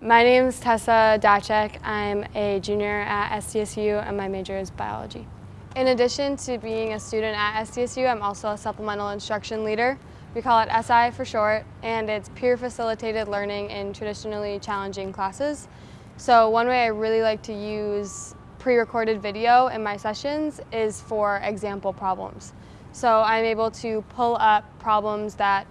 My name is Tessa Dacek. I'm a junior at SDSU and my major is biology. In addition to being a student at SDSU, I'm also a supplemental instruction leader. We call it SI for short, and it's peer facilitated learning in traditionally challenging classes. So one way I really like to use pre-recorded video in my sessions is for example problems. So I'm able to pull up problems that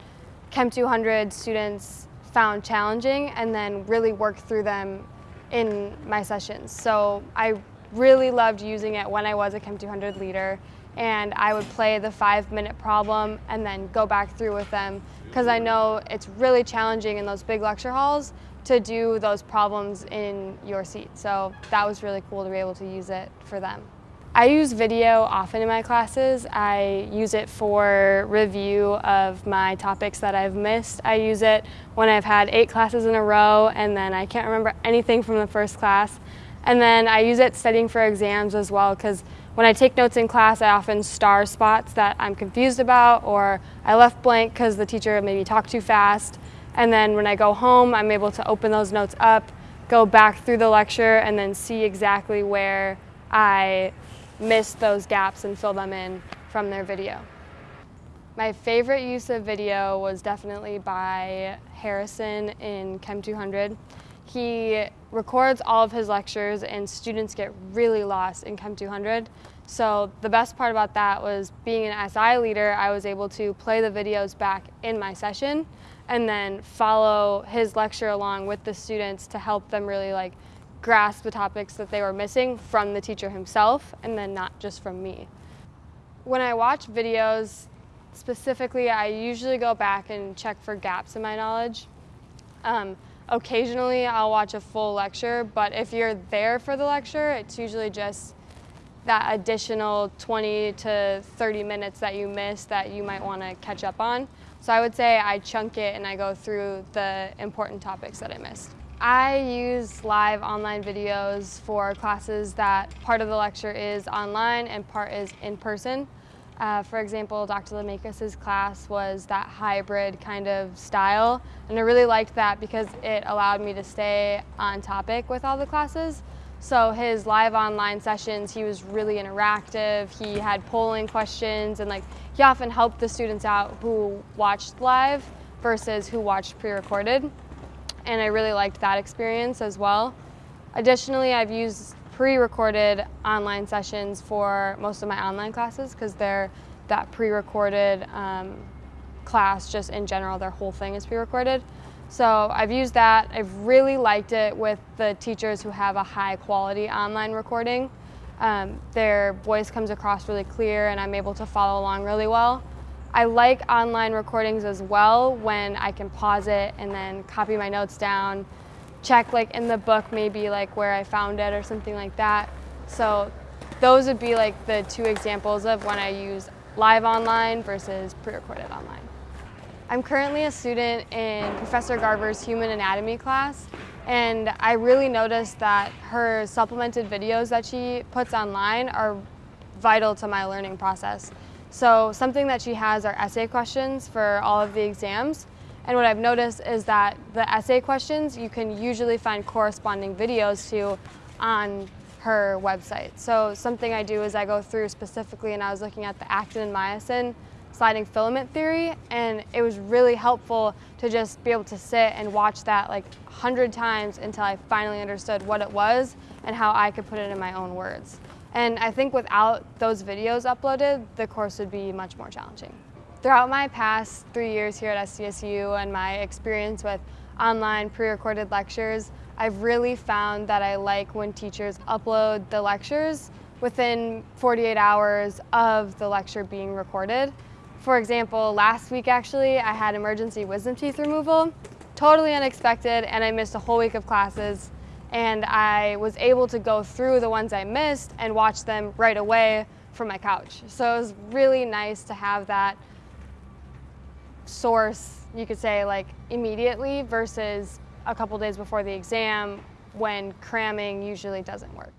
Chem 200 students found challenging and then really work through them in my sessions. So I really loved using it when I was a Chem 200 leader and I would play the five minute problem and then go back through with them because I know it's really challenging in those big lecture halls to do those problems in your seat. So that was really cool to be able to use it for them. I use video often in my classes. I use it for review of my topics that I've missed. I use it when I've had eight classes in a row and then I can't remember anything from the first class. And then I use it studying for exams as well because when I take notes in class, I often star spots that I'm confused about or I left blank because the teacher maybe talked too fast. And then when I go home, I'm able to open those notes up, go back through the lecture, and then see exactly where I miss those gaps and fill them in from their video. My favorite use of video was definitely by Harrison in Chem 200. He records all of his lectures and students get really lost in Chem 200. So the best part about that was being an SI leader, I was able to play the videos back in my session and then follow his lecture along with the students to help them really like grasp the topics that they were missing from the teacher himself and then not just from me. When I watch videos, specifically, I usually go back and check for gaps in my knowledge. Um, occasionally, I'll watch a full lecture, but if you're there for the lecture, it's usually just that additional 20 to 30 minutes that you missed that you might want to catch up on. So I would say I chunk it and I go through the important topics that I missed. I use live online videos for classes that part of the lecture is online and part is in person. Uh, for example, Dr. Lemakis' class was that hybrid kind of style, and I really liked that because it allowed me to stay on topic with all the classes. So his live online sessions, he was really interactive. He had polling questions, and like he often helped the students out who watched live versus who watched pre-recorded and I really liked that experience as well. Additionally, I've used pre-recorded online sessions for most of my online classes because they're that pre-recorded um, class just in general, their whole thing is pre-recorded. So I've used that. I've really liked it with the teachers who have a high quality online recording. Um, their voice comes across really clear and I'm able to follow along really well. I like online recordings as well when I can pause it and then copy my notes down, check like in the book maybe like where I found it or something like that. So those would be like the two examples of when I use live online versus pre-recorded online. I'm currently a student in Professor Garver's Human Anatomy class and I really noticed that her supplemented videos that she puts online are vital to my learning process. So something that she has are essay questions for all of the exams. And what I've noticed is that the essay questions you can usually find corresponding videos to on her website. So something I do is I go through specifically and I was looking at the actin and myosin sliding filament theory and it was really helpful to just be able to sit and watch that like a hundred times until I finally understood what it was and how I could put it in my own words. And I think without those videos uploaded, the course would be much more challenging. Throughout my past three years here at SDSU and my experience with online pre-recorded lectures, I've really found that I like when teachers upload the lectures within 48 hours of the lecture being recorded. For example, last week actually, I had emergency wisdom teeth removal, totally unexpected, and I missed a whole week of classes and I was able to go through the ones I missed and watch them right away from my couch. So it was really nice to have that source, you could say, like immediately versus a couple days before the exam when cramming usually doesn't work.